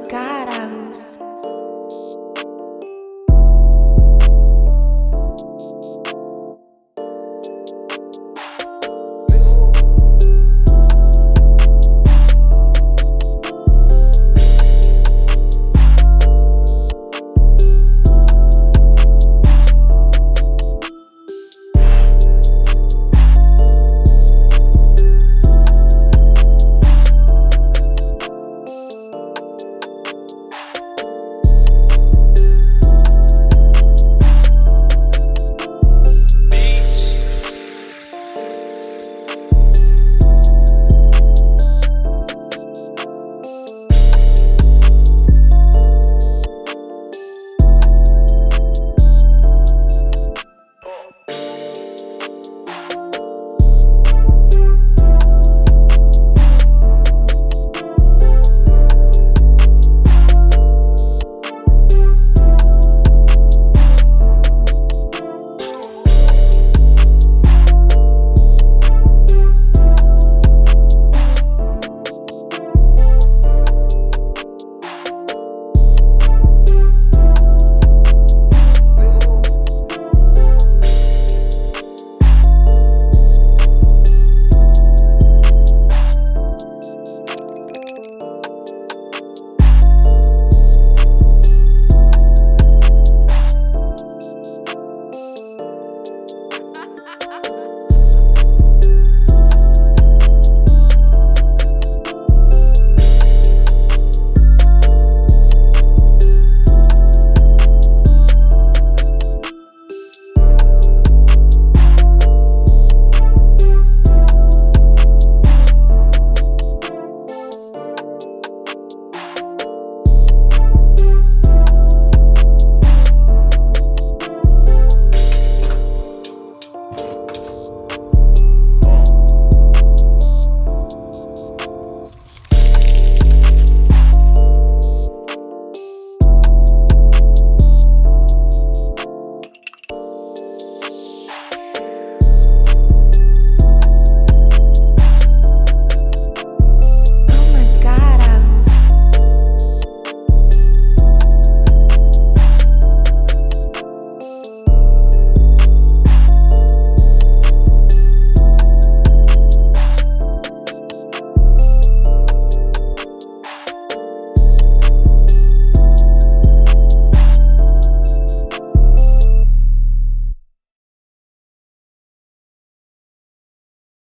lugar.